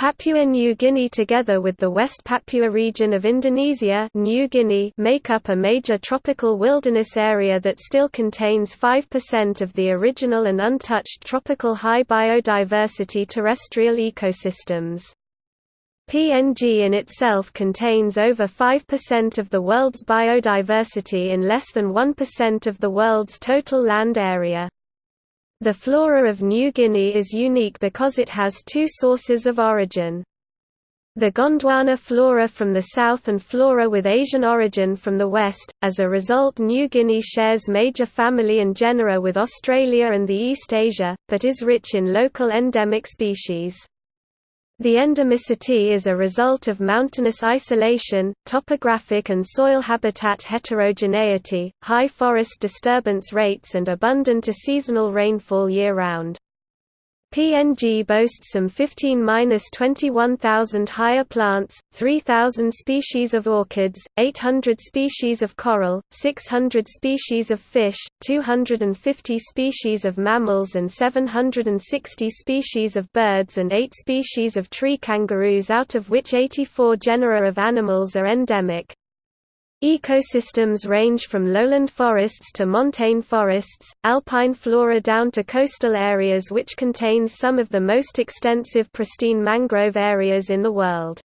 Papua New Guinea together with the West Papua region of Indonesia New Guinea make up a major tropical wilderness area that still contains 5% of the original and untouched tropical high biodiversity terrestrial ecosystems. PNG in itself contains over 5% of the world's biodiversity in less than 1% of the world's total land area. The flora of New Guinea is unique because it has two sources of origin. The Gondwana flora from the south and flora with Asian origin from the west. As a result, New Guinea shares major family and genera with Australia and the East Asia, but is rich in local endemic species. The endemicity is a result of mountainous isolation, topographic and soil habitat heterogeneity, high forest disturbance rates and abundant seasonal rainfall year-round. PNG boasts some 15–21,000 higher plants, 3,000 species of orchids, 800 species of coral, 600 species of fish, 250 species of mammals and 760 species of birds and 8 species of tree kangaroos out of which 84 genera of animals are endemic. Ecosystems range from lowland forests to montane forests, alpine flora down to coastal areas which contains some of the most extensive pristine mangrove areas in the world.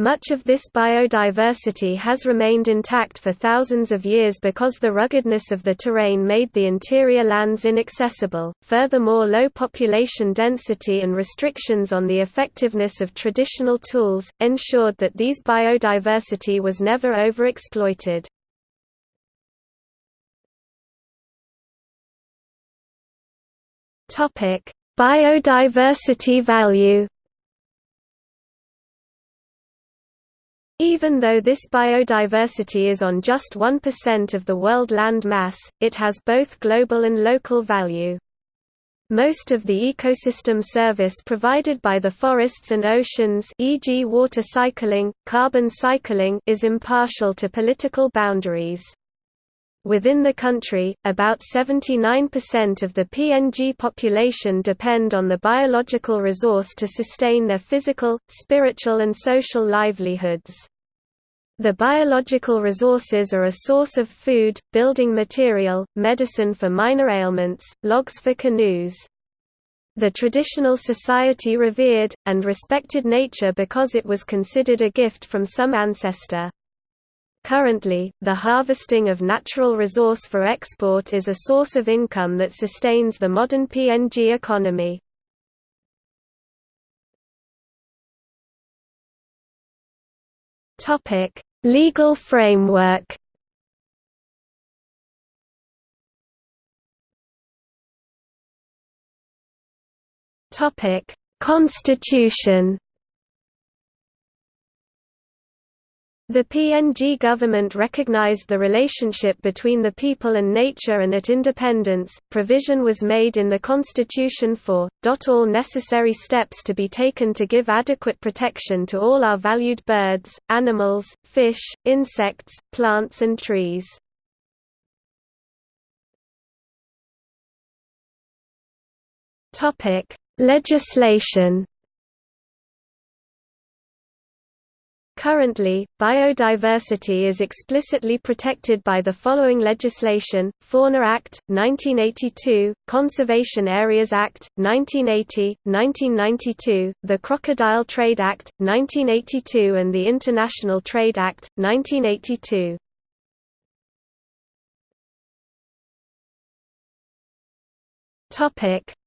Much of this biodiversity has remained intact for thousands of years because the ruggedness of the terrain made the interior lands inaccessible. Furthermore, low population density and restrictions on the effectiveness of traditional tools ensured that these biodiversity was never overexploited. Topic: Biodiversity value Even though this biodiversity is on just 1% of the world land mass, it has both global and local value. Most of the ecosystem service provided by the forests and oceans e.g. water cycling, carbon cycling is impartial to political boundaries. Within the country, about 79% of the PNG population depend on the biological resource to sustain their physical, spiritual and social livelihoods. The biological resources are a source of food, building material, medicine for minor ailments, logs for canoes. The traditional society revered, and respected nature because it was considered a gift from some ancestor. Currently, the harvesting of natural resource for export is a source of income that sustains the modern PNG economy. Legal framework Constitution The PNG government recognized the relationship between the people and nature and at independence, provision was made in the constitution for, all necessary steps to be taken to give adequate protection to all our valued birds, animals, fish, insects, plants and trees. Legislation Currently, biodiversity is explicitly protected by the following legislation, Fauna Act, 1982, Conservation Areas Act, 1980, 1992, the Crocodile Trade Act, 1982 and the International Trade Act, 1982.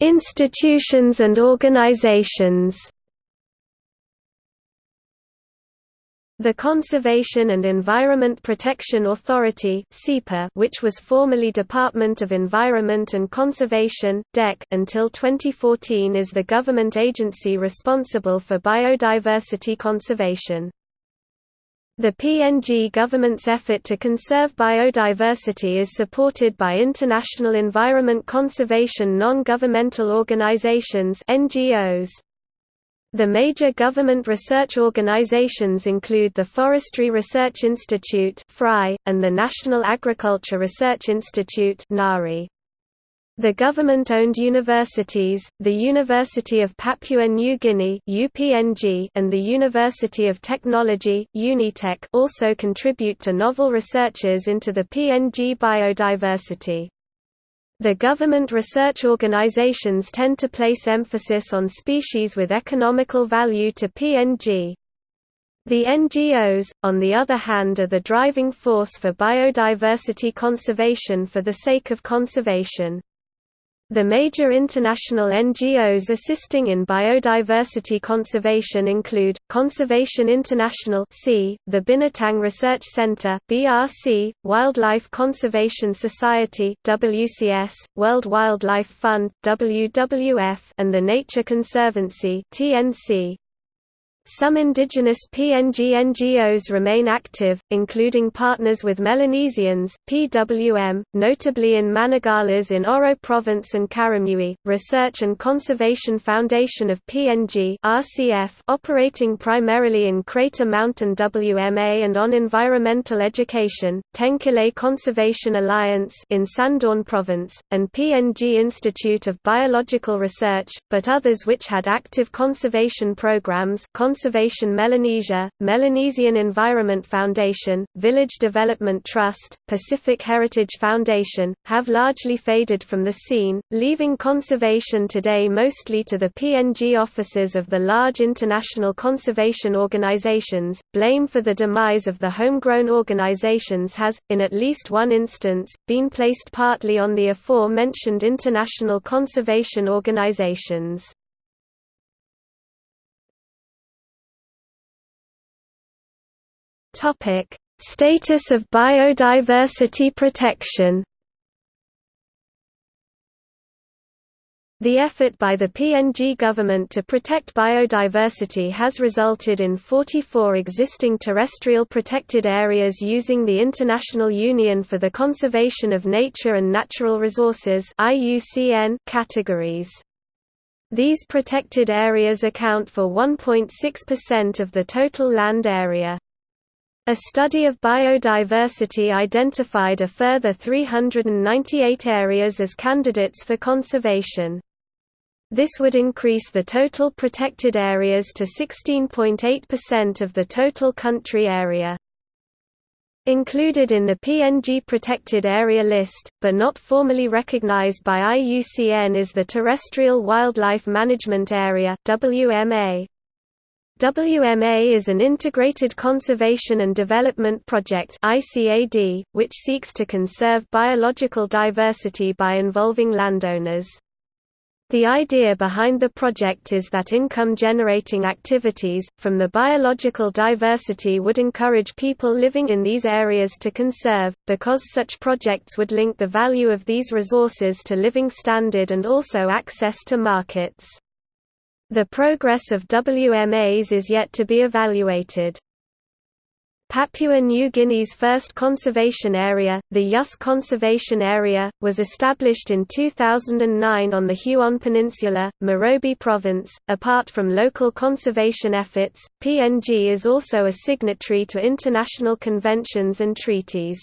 Institutions and organizations The Conservation and Environment Protection Authority which was formerly Department of Environment and Conservation until 2014 is the government agency responsible for biodiversity conservation. The PNG government's effort to conserve biodiversity is supported by international environment conservation non-governmental organizations NGOs. The major government research organizations include the Forestry Research Institute and the National Agriculture Research Institute. The government-owned universities, the University of Papua New Guinea (UPNG) and the University of Technology (Unitech) also contribute to novel researches into the PNG biodiversity. The government research organizations tend to place emphasis on species with economical value to PNG. The NGOs, on the other hand are the driving force for biodiversity conservation for the sake of conservation. The major international NGOs assisting in biodiversity conservation include, Conservation International the Binatang Research Center BRC, Wildlife Conservation Society WCS, World Wildlife Fund WWF, and the Nature Conservancy TNC. Some indigenous PNG NGOs remain active, including Partners with Melanesians PWM, notably in Managalas in Oro Province and Karamui, Research and Conservation Foundation of PNG RCF, operating primarily in Crater Mountain WMA and on environmental education, Tenkile Conservation Alliance in Sandaun Province, and PNG Institute of Biological Research, but others which had active conservation programs Conservation Melanesia, Melanesian Environment Foundation, Village Development Trust, Pacific Heritage Foundation, have largely faded from the scene, leaving conservation today mostly to the PNG offices of the large international conservation organizations. Blame for the demise of the homegrown organizations has, in at least one instance, been placed partly on the aforementioned international conservation organizations. Topic: Status of biodiversity protection. The effort by the PNG government to protect biodiversity has resulted in 44 existing terrestrial protected areas using the International Union for the Conservation of Nature and Natural Resources categories. These protected areas account for 1.6% of the total land area. A study of biodiversity identified a further 398 areas as candidates for conservation. This would increase the total protected areas to 16.8% of the total country area. Included in the PNG Protected Area List, but not formally recognized by IUCN is the Terrestrial Wildlife Management Area WMA. WMA is an integrated conservation and development project ICAD, which seeks to conserve biological diversity by involving landowners. The idea behind the project is that income-generating activities, from the biological diversity would encourage people living in these areas to conserve, because such projects would link the value of these resources to living standard and also access to markets. The progress of WMAs is yet to be evaluated. Papua New Guinea's first conservation area, the Yus Conservation Area, was established in 2009 on the Huon Peninsula, Morobe Province. Apart from local conservation efforts, PNG is also a signatory to international conventions and treaties.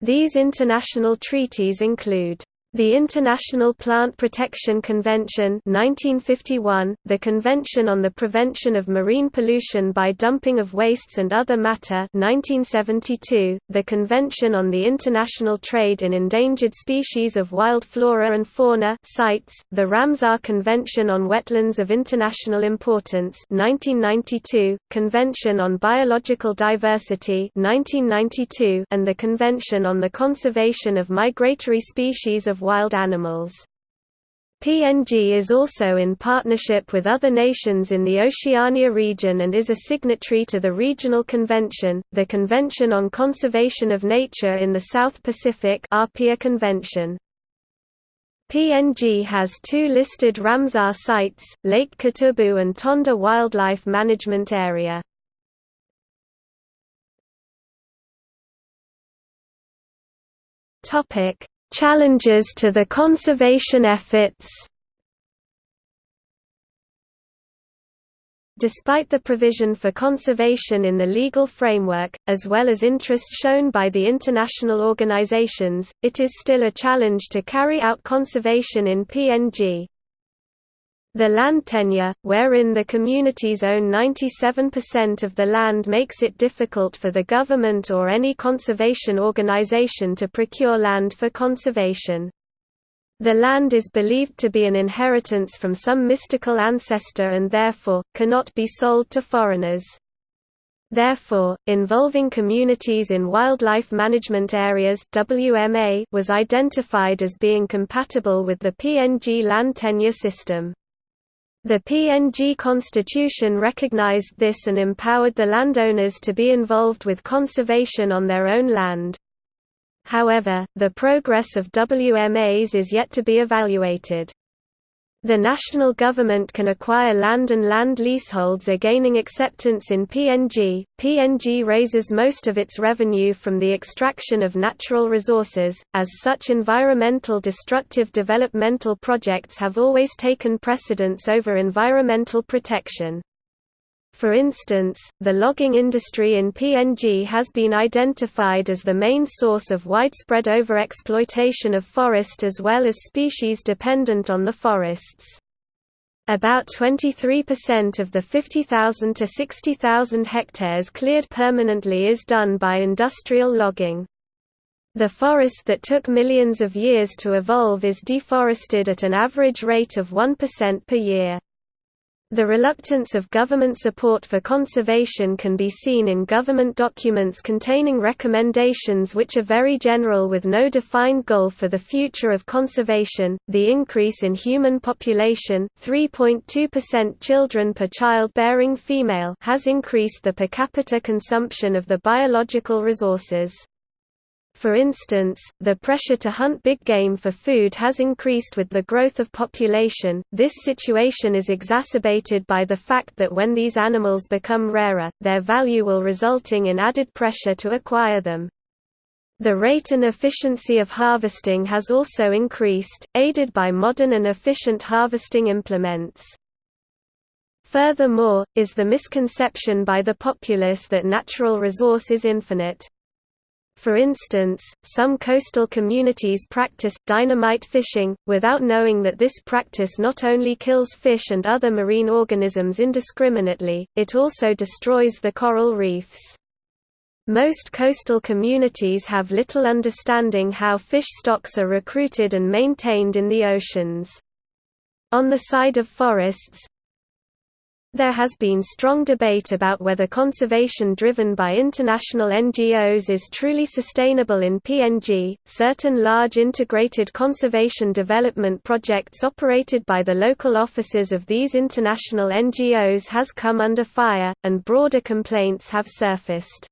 These international treaties include the International Plant Protection Convention 1951, the Convention on the Prevention of Marine Pollution by Dumping of Wastes and Other Matter 1972, the Convention on the International Trade in Endangered Species of Wild Flora and Fauna CITES, the Ramsar Convention on Wetlands of International Importance 1992, Convention on Biological Diversity 1992, and the Convention on the Conservation of Migratory Species of wild animals. PNG is also in partnership with other nations in the Oceania region and is a signatory to the Regional Convention, the Convention on Conservation of Nature in the South Pacific APIA Convention. PNG has two listed Ramsar sites, Lake Kutubu and Tonda Wildlife Management Area. Challenges to the conservation efforts Despite the provision for conservation in the legal framework, as well as interest shown by the international organizations, it is still a challenge to carry out conservation in PNG. The land tenure, wherein the communities own 97% of the land makes it difficult for the government or any conservation organization to procure land for conservation. The land is believed to be an inheritance from some mystical ancestor and therefore, cannot be sold to foreigners. Therefore, involving communities in wildlife management areas WMA was identified as being compatible with the PNG land tenure system. The PNG constitution recognized this and empowered the landowners to be involved with conservation on their own land. However, the progress of WMAs is yet to be evaluated. The national government can acquire land and land leaseholds are gaining acceptance in PNG. PNG raises most of its revenue from the extraction of natural resources, as such environmental destructive developmental projects have always taken precedence over environmental protection. For instance, the logging industry in PNG has been identified as the main source of widespread overexploitation of forest as well as species dependent on the forests. About 23% of the 50,000 to 60,000 hectares cleared permanently is done by industrial logging. The forest that took millions of years to evolve is deforested at an average rate of 1% per year. The reluctance of government support for conservation can be seen in government documents containing recommendations which are very general with no defined goal for the future of conservation. The increase in human population, 3.2% children per childbearing female, has increased the per capita consumption of the biological resources. For instance, the pressure to hunt big game for food has increased with the growth of population. This situation is exacerbated by the fact that when these animals become rarer, their value will resulting in added pressure to acquire them. The rate and efficiency of harvesting has also increased, aided by modern and efficient harvesting implements. Furthermore, is the misconception by the populace that natural resource is infinite. For instance, some coastal communities practice dynamite fishing, without knowing that this practice not only kills fish and other marine organisms indiscriminately, it also destroys the coral reefs. Most coastal communities have little understanding how fish stocks are recruited and maintained in the oceans. On the side of forests, there has been strong debate about whether conservation driven by international NGOs is truly sustainable in PNG. Certain large integrated conservation development projects operated by the local offices of these international NGOs has come under fire, and broader complaints have surfaced.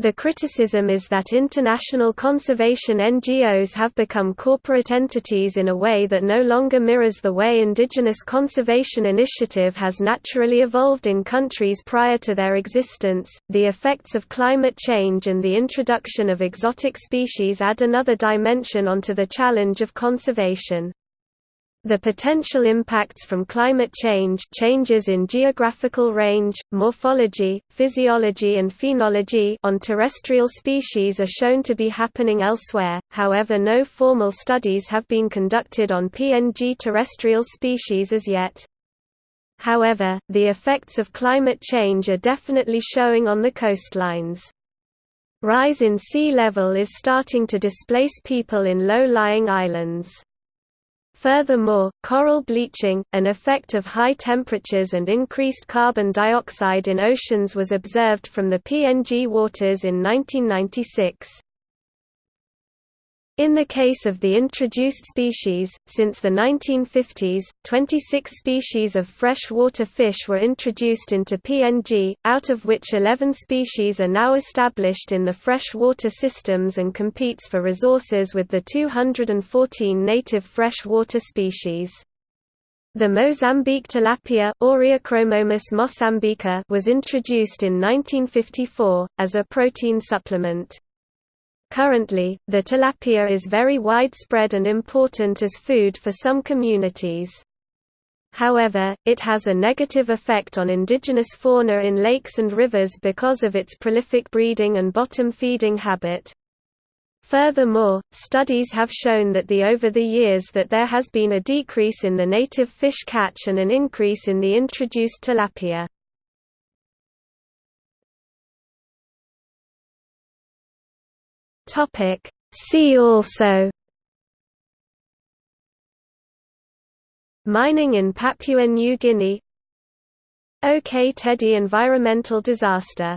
The criticism is that international conservation NGOs have become corporate entities in a way that no longer mirrors the way indigenous conservation initiative has naturally evolved in countries prior to their existence. The effects of climate change and the introduction of exotic species add another dimension onto the challenge of conservation. The potential impacts from climate change changes in geographical range, morphology, physiology and phenology on terrestrial species are shown to be happening elsewhere, however no formal studies have been conducted on PNG terrestrial species as yet. However, the effects of climate change are definitely showing on the coastlines. Rise in sea level is starting to displace people in low-lying islands. Furthermore, coral bleaching, an effect of high temperatures and increased carbon dioxide in oceans was observed from the PNG waters in 1996. In the case of the introduced species, since the 1950s, 26 species of freshwater fish were introduced into PNG, out of which 11 species are now established in the freshwater systems and competes for resources with the 214 native freshwater species. The Mozambique tilapia was introduced in 1954, as a protein supplement. Currently, the tilapia is very widespread and important as food for some communities. However, it has a negative effect on indigenous fauna in lakes and rivers because of its prolific breeding and bottom feeding habit. Furthermore, studies have shown that the over the years that there has been a decrease in the native fish catch and an increase in the introduced tilapia. Topic See also Mining in Papua New Guinea. OK Tedi environmental disaster